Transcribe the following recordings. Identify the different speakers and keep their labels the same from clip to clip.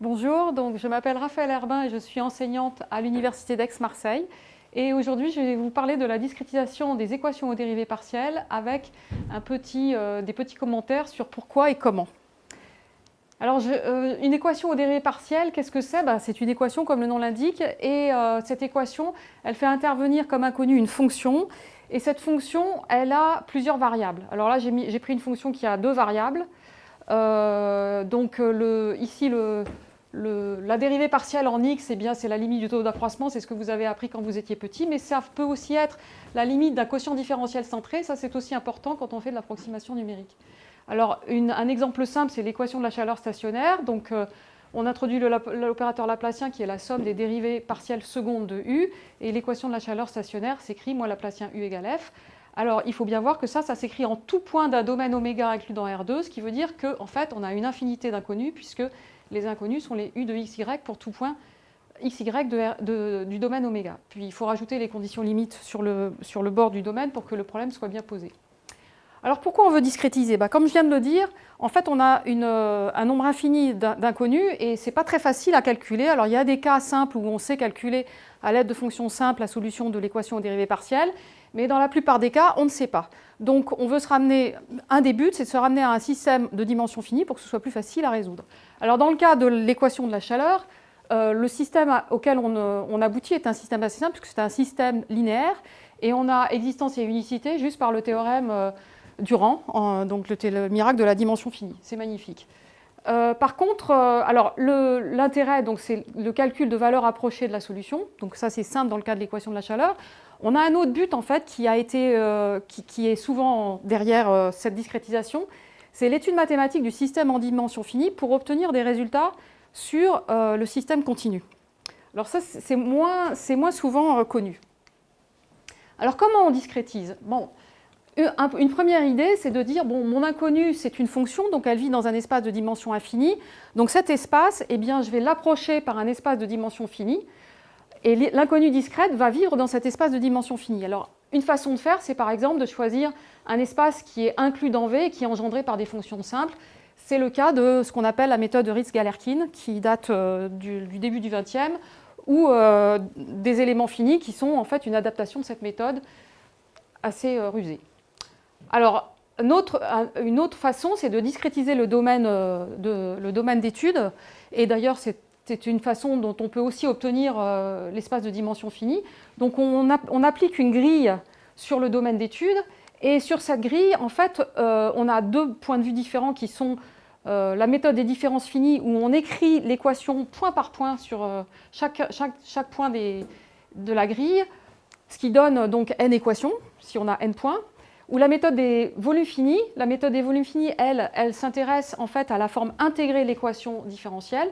Speaker 1: je m'appelle Raphaël Herbin et je suis enseignante à l'Université d'Aix-Marseille. Et aujourd'hui, je vais vous parler de la discrétisation des équations aux dérivées partielles avec euh, des petits commentaires sur pourquoi et comment. Alors, euh, une équation aux dérivées partielles, qu'est-ce que c'est? Ben, C'est une équation comme le nom l'indique et euh, cette équation, elle fait intervenir comme inconnu une fonction et cette fonction, elle a plusieurs variables. Alors là, j'ai pris une fonction qui a deux variables. donc ici, le, la dérivée partielle en x, eh c'est la limite du taux d'accroissement, c'est ce que vous avez appris quand vous étiez petit, mais ça peut aussi être la limite d'un quotient différentiel centré, ça c'est aussi important quand on fait de l'approximation numérique. Alors un exemple simple, c'est l'équation de la chaleur stationnaire, donc euh, on introduit l'opérateur laplacien qui est la somme des dérivées partielles secondes de u, et l'équation de la chaleur stationnaire s'écrit moi laplacien u égale f. Alors, il faut bien voir que ça, ça s'écrit en tout point d'un domaine oméga inclus dans R2, ce qui veut dire qu'en en fait, on a une infinité d'inconnus, puisque les inconnus sont les u de xy pour tout point xy du domaine oméga. Puis il faut rajouter les conditions limites sur le, sur le bord du domaine pour que le problème soit bien posé. Alors pourquoi on veut discrétiser? Bah, Comme je viens de le dire, en fait on a une, un nombre infini d'inconnus et ce n'est pas très facile à calculer. Alors il y a des cas simples où on sait calculer à l'aide de fonctions simples la solution de l'équation aux dérivées partielles, mais dans la plupart des cas, on ne sait pas. Donc on veut se ramener, un des buts, c'est de se ramener à un système de dimension finie pour que ce soit plus facile à résoudre. Alors dans le cas de l'équation de la chaleur, euh, le système auquel on, aboutit est un système assez simple, puisque c'est un système linéaire, et on a existence et unicité juste par le théorème euh, Durand, donc le, miracle de la dimension finie. C'est magnifique. Euh, par contre, alors l'intérêt, c'est le calcul de valeur approchée de la solution. Donc ça, c'est simple dans le cas de l'équation de la chaleur. On a un autre but en fait qui, a été, euh, qui, est souvent derrière euh, cette discrétisation, c'est l'étude mathématique du système en dimension finie pour obtenir des résultats sur euh, le système continu. Alors ça, c'est moins, moins, souvent connu. Alors comment on discrétise? Bon, une première idée, c'est de dire, bon, mon inconnu, c'est une fonction, donc elle vit dans un espace de dimension infinie. Donc cet espace, eh bien, je vais l'approcher par un espace de dimension finie. Et l'inconnue discrète va vivre dans cet espace de dimension finie. Alors, une façon de faire, c'est par exemple de choisir un espace qui est inclus dans V et qui est engendré par des fonctions simples. C'est le cas de ce qu'on appelle la méthode de Ritz-Galerkin, qui date euh, du, début du XXe, ou euh, des éléments finis qui sont en fait une adaptation de cette méthode assez euh, rusée. Alors, une autre, façon, c'est de discrétiser le domaine d'étude, et d'ailleurs c'est une façon dont on peut aussi obtenir euh, l'espace de dimension finie. Donc on, applique une grille sur le domaine d'étude et sur cette grille, en fait, euh, on a deux points de vue différents qui sont euh, la méthode des différences finies où on écrit l'équation point par point sur chaque, point de la grille, ce qui donne donc n équations, si on a n points, ou la méthode des volumes finis. La méthode des volumes finis, elle, elle s'intéresse en fait à la forme intégrée de l'équation différentielle.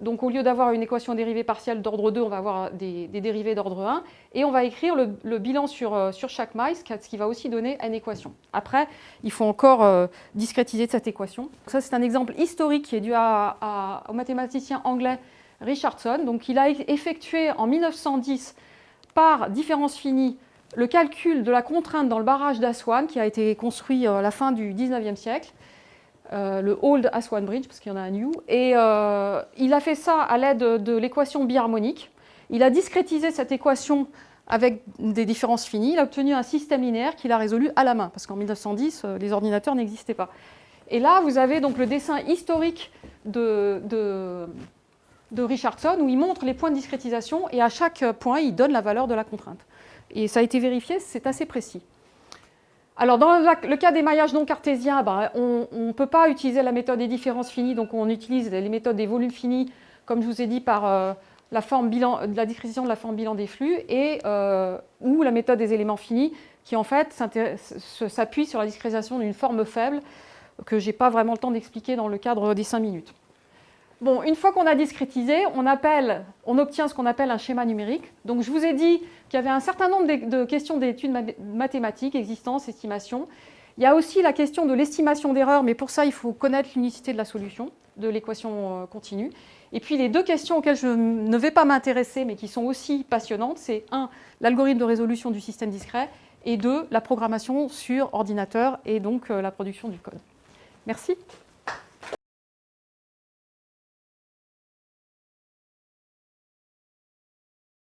Speaker 1: Donc au lieu d'avoir une équation dérivée partielle d'ordre 2, on va avoir des, dérivées d'ordre 1 et on va écrire le, bilan sur, euh, sur, chaque maille, ce qui va aussi donner une équation. Après, il faut encore euh, discrétiser cette équation. ça, c'est un exemple historique qui est dû au mathématicien anglais Richardson. Donc il a effectué en 1910 par différence finie le calcul de la contrainte dans le barrage d'Aswan qui a été construit à la fin du 19e siècle. Euh, le Old Aswan Bridge, parce qu'il y en a un new. Et euh, il a fait ça à l'aide de, l'équation biharmonique. Il a discrétisé cette équation avec des différences finies. Il a obtenu un système linéaire qu'il a résolu à la main, parce qu'en 1910, euh, les ordinateurs n'existaient pas. Et là, vous avez donc le dessin historique de, Richardson, où il montre les points de discrétisation, et à chaque point, il donne la valeur de la contrainte. Et ça a été vérifié, c'est assez précis. Alors, dans le cas des maillages non cartésiens, ben, on ne peut pas utiliser la méthode des différences finies, donc on utilise les méthodes des volumes finis, comme je vous ai dit, par euh, la, forme discrétion de la forme bilan des flux, euh, ou la méthode des éléments finis, qui en fait s'appuie sur la discrétisation d'une forme faible, que je n'ai pas vraiment le temps d'expliquer dans le cadre des 5 minutes. Bon, une fois qu'on a discrétisé, on, obtient ce qu'on appelle un schéma numérique. Donc je vous ai dit qu'il y avait un certain nombre de questions d'études mathématiques, existence, estimation. Il y a aussi la question de l'estimation d'erreur, mais pour ça, il faut connaître l'unicité de la solution, de l'équation euh, continue. Et puis les deux questions auxquelles je ne vais pas m'intéresser, mais qui sont aussi passionnantes, c'est un, l'algorithme de résolution du système discret, et deux, la programmation sur ordinateur et donc euh, la production du code. Merci.